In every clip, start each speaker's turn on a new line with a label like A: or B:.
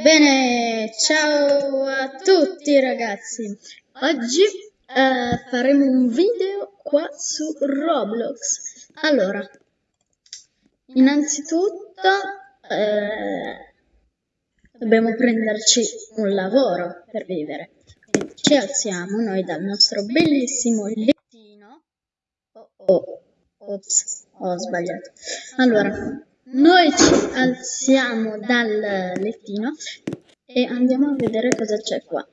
A: Bene, ciao a tutti ragazzi. Oggi eh, faremo un video qua su Roblox. Allora, innanzitutto eh, dobbiamo prenderci un lavoro per vivere. Quindi ci alziamo noi dal nostro bellissimo lettino. Oh, oh, ops, ho sbagliato. Allora, noi ci alziamo dal lettino e andiamo a vedere cosa c'è qua.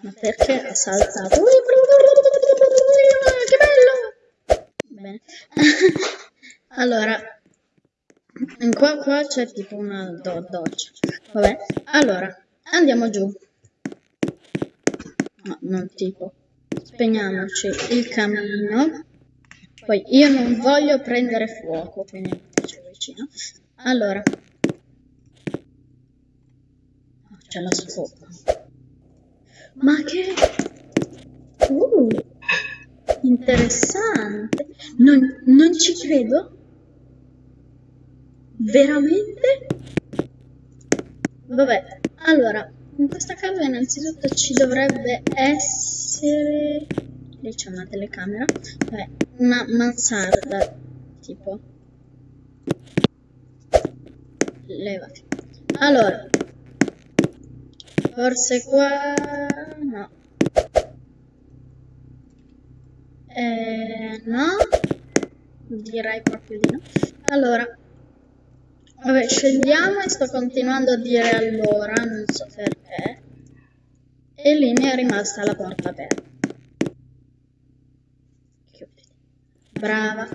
A: Ma perché ha saltato? Che bello! Bene. allora, qua, qua c'è tipo una do doccia. Vabbè, allora, andiamo giù. No, non tipo. Spegniamoci il camino. Poi io non voglio prendere fuoco, quindi. Allora. C'è la scopa. Ma che... Uh, interessante. Non, non ci credo. Veramente? Vabbè, allora, in questa casa innanzitutto ci dovrebbe essere lì c'è una telecamera, Vabbè, una mansarda, tipo. Levati. Allora, forse qua... no. Eh, no, direi proprio di no. Allora, vabbè, scegliamo e sto continuando a dire allora, non so perché. E lì mi è rimasta la porta aperta. Brava.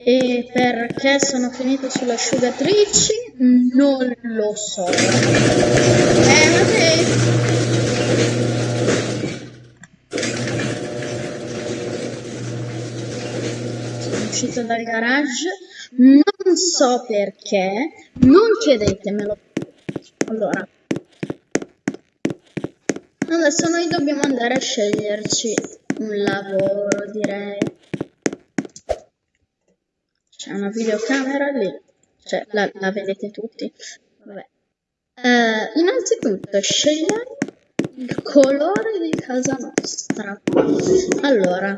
A: E perché sono finito sulle asciugatrici? Non lo so. Eh, vabbè. Sono uscito dal garage. Non so perché. Non chiedetemelo. Allora. Adesso noi dobbiamo andare a sceglierci un lavoro, direi. C'è una videocamera lì, cioè la, la vedete tutti. Vabbè. Uh, innanzitutto scegliamo il colore di casa nostra. Allora,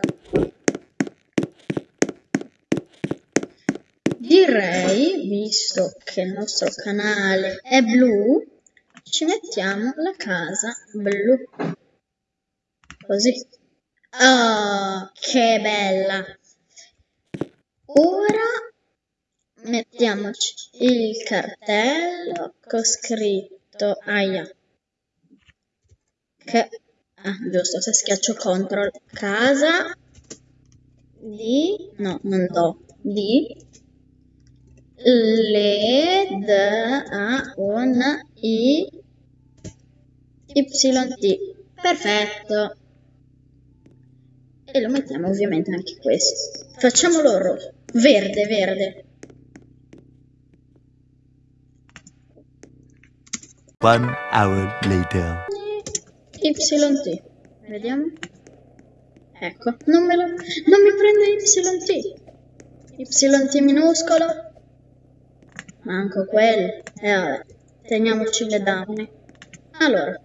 A: direi, visto che il nostro canale è blu, ci mettiamo la casa blu. Così. Oh, che bella! Ora mettiamoci il cartello con scritto aia. Che ah, giusto, se schiaccio CTRL casa di no, non do di LED a un i YT. Perfetto. E lo mettiamo ovviamente anche questo. Facciamolo rosso. Verde, verde.
B: One hour later.
A: YT. Vediamo. Ecco, non, me lo, non mi prende YT. YT minuscolo. Manco quello. E eh, vabbè, teniamoci le donne. Allora.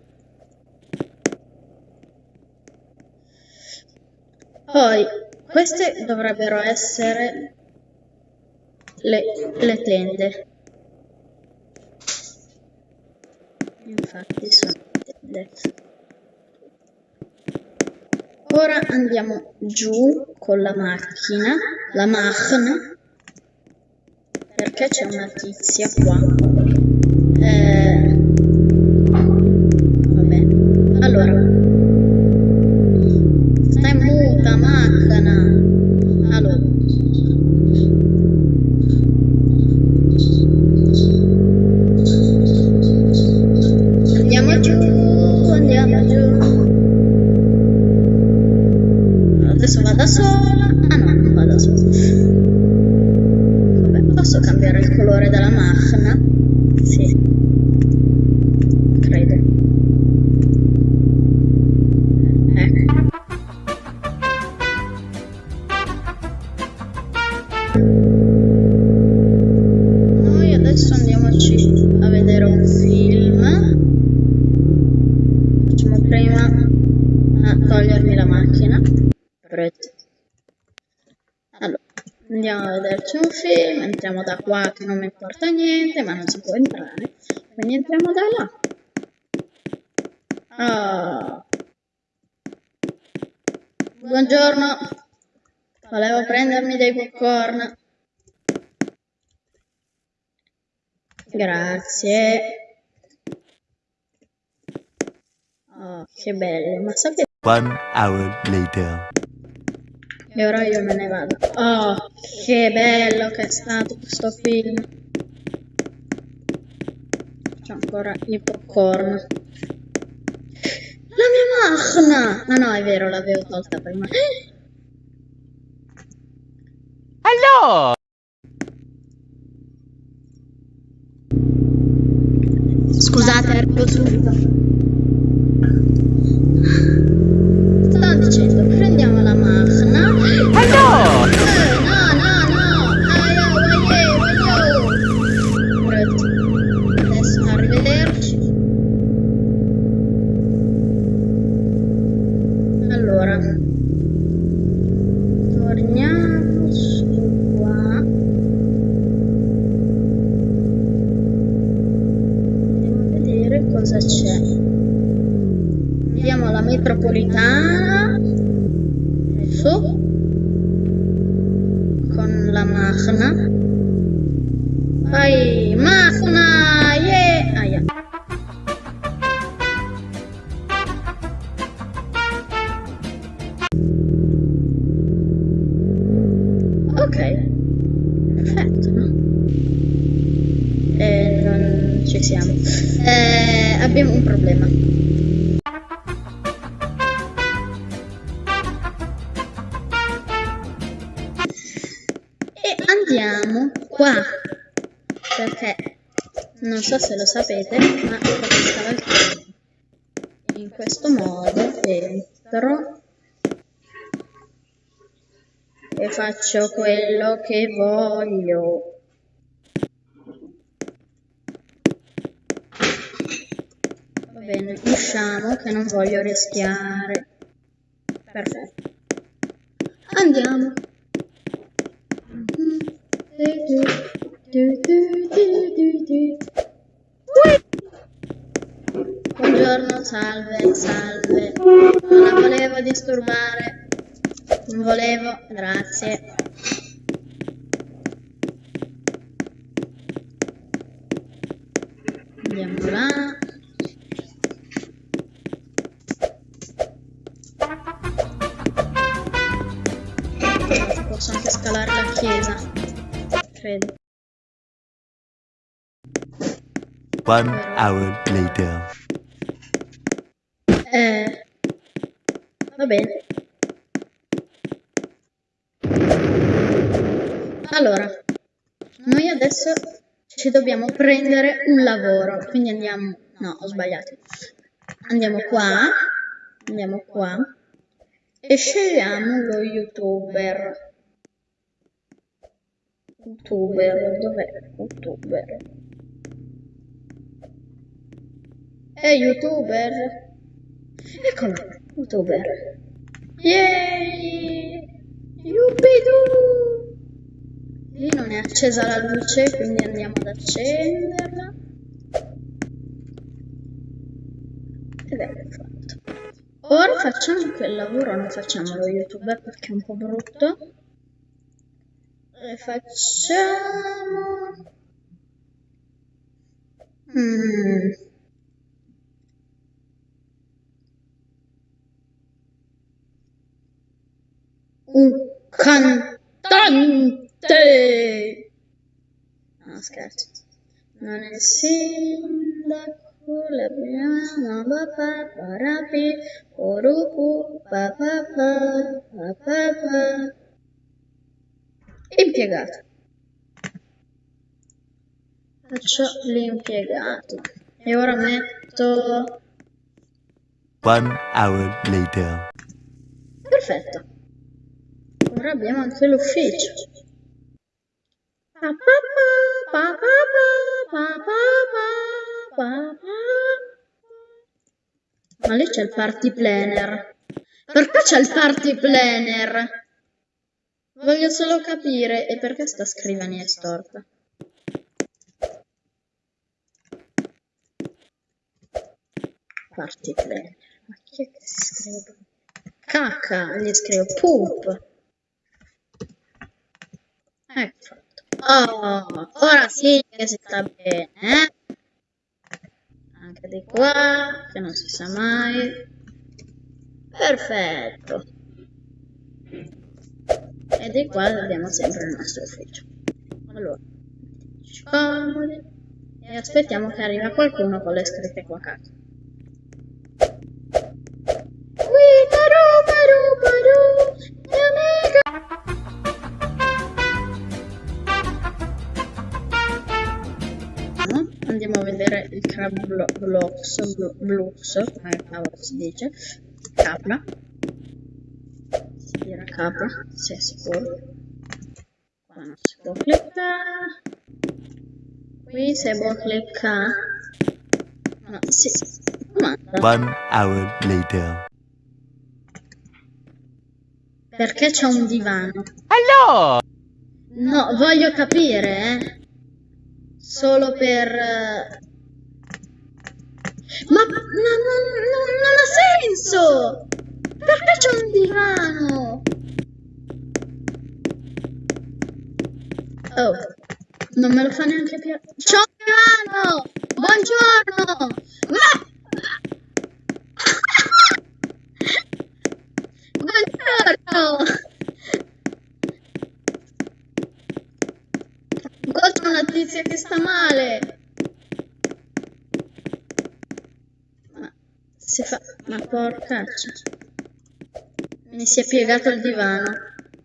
A: Poi, queste dovrebbero essere le, le tende. Infatti sono tende. Ora andiamo giù con la macchina, la macchina, perché c'è una tizia qua. giù, andiamo giù. Adesso vado da solo. togliermi la macchina. Allora, andiamo a vederci un film, entriamo da qua che non mi importa niente, ma non si può entrare. Quindi entriamo da là. Oh. Buongiorno. Volevo prendermi dei popcorn. Grazie. Oh, che bello, ma sapete
B: One hour later.
A: E ora io me ne vado. Oh, che bello che è stato questo film. C'è ancora il popcorn. La mia macchina! Ah no, è vero, l'avevo tolta prima.
B: Hello!
A: Scusate, arrivo subito. Ok. Perfetto, no? Eh, non ci siamo. Eh, abbiamo un problema. E andiamo qua. Perché non so se lo sapete, ma film. In questo modo entro e faccio quello che voglio. Va bene, usciamo che non voglio rischiare. Perfetto. Andiamo. Buongiorno, salve, salve. Non la volevo disturbare. Non volevo, grazie. Andiamo là. Posso anche scalare la chiesa. Credo.
B: One hour later.
A: Eh, va bene. Allora, noi adesso ci dobbiamo prendere un lavoro, quindi andiamo... No, ho sbagliato. Andiamo qua, andiamo qua e scegliamo lo youtuber. Youtuber, dov'è? Youtuber. È youtuber? Eccolo, youtuber. Yay! Yuppidoo! Lì non è accesa la luce, quindi andiamo ad accenderla. Ed ecco fatto. Ora facciamo quel lavoro, non facciamo lo youtuber perché è un po' brutto. E facciamo... Mm. Un cantante! No, scherzo. Non è il sindaco, l'abbiamo, papà, parapi, orupu, papà, papà, impiegato. Faccio l'impiegato. E ora metto...
B: One hour later.
A: Perfetto. Ora abbiamo anche l'ufficio. Ma lì c'è il party planner. Perché c'è il party planner? Voglio solo capire e perché sta scrivania è storta. Party player. Ma chi è che si scrive? Cacca, gli scrivo poop. Ecco fatto. Oh, ora sì che si sta bene, eh? Anche di qua, che non si sa mai. Perfetto. E di qua abbiamo sempre il nostro ufficio. Allora, mettiamoci comodi e aspettiamo che arriva qualcuno con le scritte qua a blo- blocks, blo- blocks, come cavolo si dice, capra. Si dirà capra, sei sicuro. Qua non si può cliccare. Qui se può cliccare. No, si comanda.
B: One hour later.
A: Perché c'è un divano?
B: Hello!
A: No, voglio capire, eh. Solo per... Ma no, no, no, non ha senso! Perché c'è un divano? Oh, non me lo fa neanche più... C'è un divano! Buongiorno! Ma... Buongiorno! C'è una tizia che sta male. Si fa... Ma porcaccia. Mi si è piegato il divano.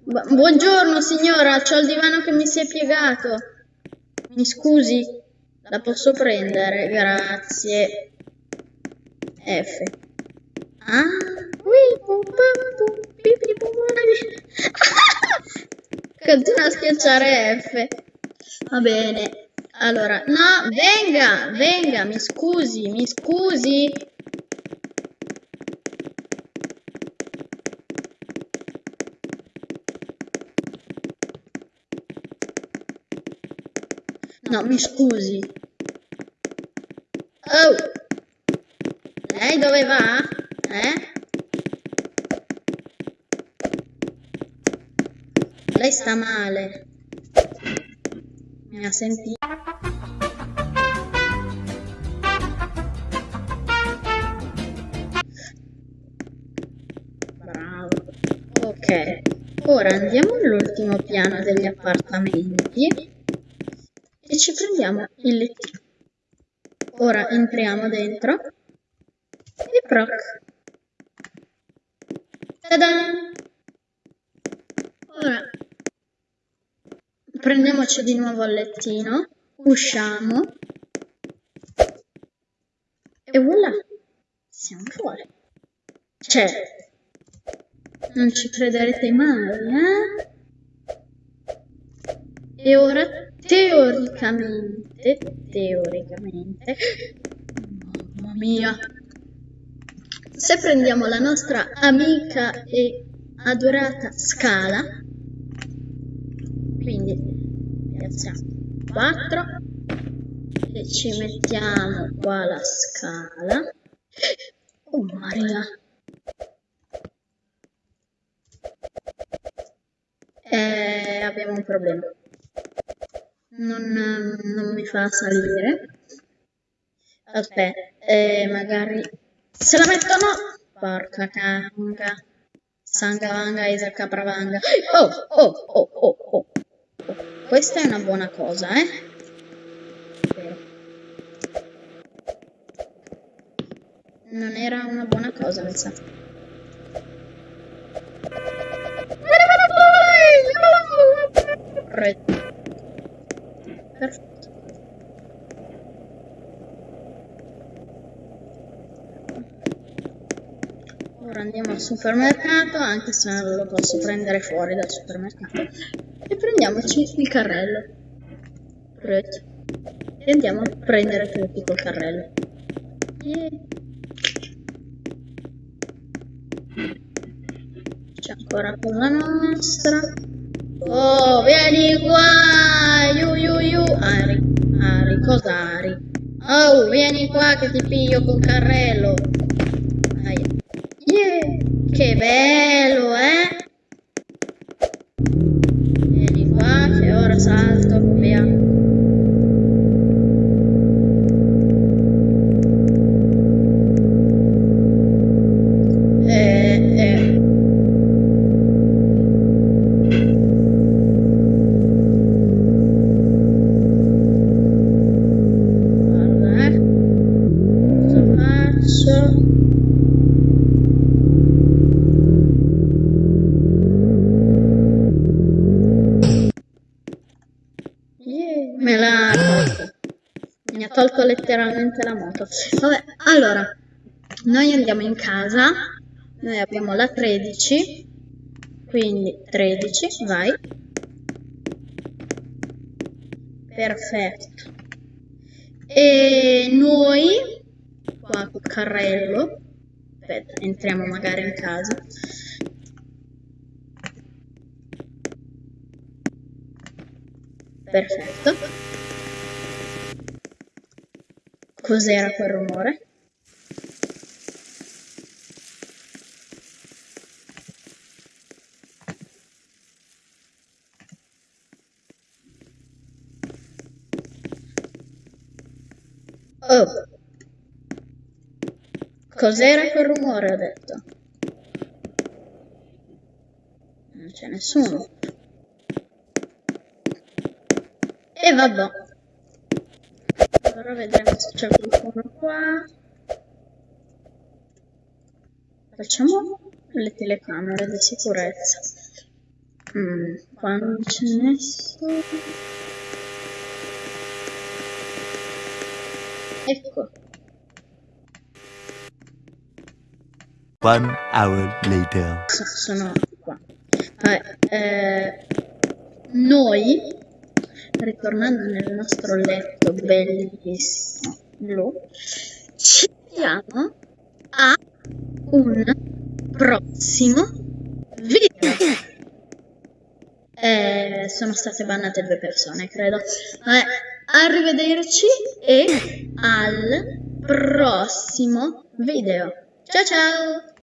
A: Bu- buongiorno signora, c'ho il divano che mi si è piegato. Mi scusi, la posso prendere? Grazie. F. Ah. Continua a schiacciare F. Va bene. Allora, no, venga, venga, mi scusi, mi scusi. No, mi scusi. Oh! Lei dove va? Eh? Lei sta male. Mi ha sentito. Bravo. Ok. Ora andiamo all'ultimo piano degli appartamenti e ci prendiamo il lettino. Ora entriamo dentro e proc. Ta-da! Ora prendiamoci di nuovo il lettino, usciamo e voilà, siamo fuori. Cioè, non ci crederete mai, eh? E ora, teoricamente, teoricamente, mamma mia, se prendiamo la nostra amica e adorata scala, quindi piazziamo 4 e ci mettiamo qua la scala. Oh Maria! Eh, abbiamo un problema. Non, non mi fa salire. Aspetta, eh, magari... Se la mettono... Porca canga. Sangavanga Isaac Capravanga. Oh, oh, oh, oh, oh. Questa è una buona cosa, eh? Non era una buona cosa, mi sa. Re- Perfetto. Ora andiamo al supermercato, anche se non lo posso prendere fuori dal supermercato. E prendiamoci il carrello. E andiamo a prendere tutti col carrello. Yeah. C'è ancora cosa nostra. Oh, vieni qua! Iu, iu, iu. Ari, Ari, cosa Ari? Oh, vieni qua che ti piglio col carrello. Aia. Yeah, che bello, eh? Vieni qua che ora salto, via. Eh, eh. Guarda, eh. Cosa faccio? Mi ha tolto letteralmente la moto. Vabbè, allora, noi andiamo in casa. Noi abbiamo la 13. Quindi 13, vai. Perfetto. E noi, qua col carrello, aspetta, entriamo magari in casa. Perfetto. Cos'era quel rumore? Oh. Cos'era quel rumore, ho detto? Non c'è nessuno. E vabbè. Ora vedremo se c'è qualcuno qua. Facciamo le telecamere di sicurezza. Mm, qua non c'è nessuno. Ecco.
B: One hour later.
A: So- sono qua. Vabbè, eh, noi, ritornando nel nostro letto bellissimo ci vediamo a un prossimo video. Eh, sono state bannate due persone, credo. Vabbè, arrivederci e al prossimo video. Ciao ciao!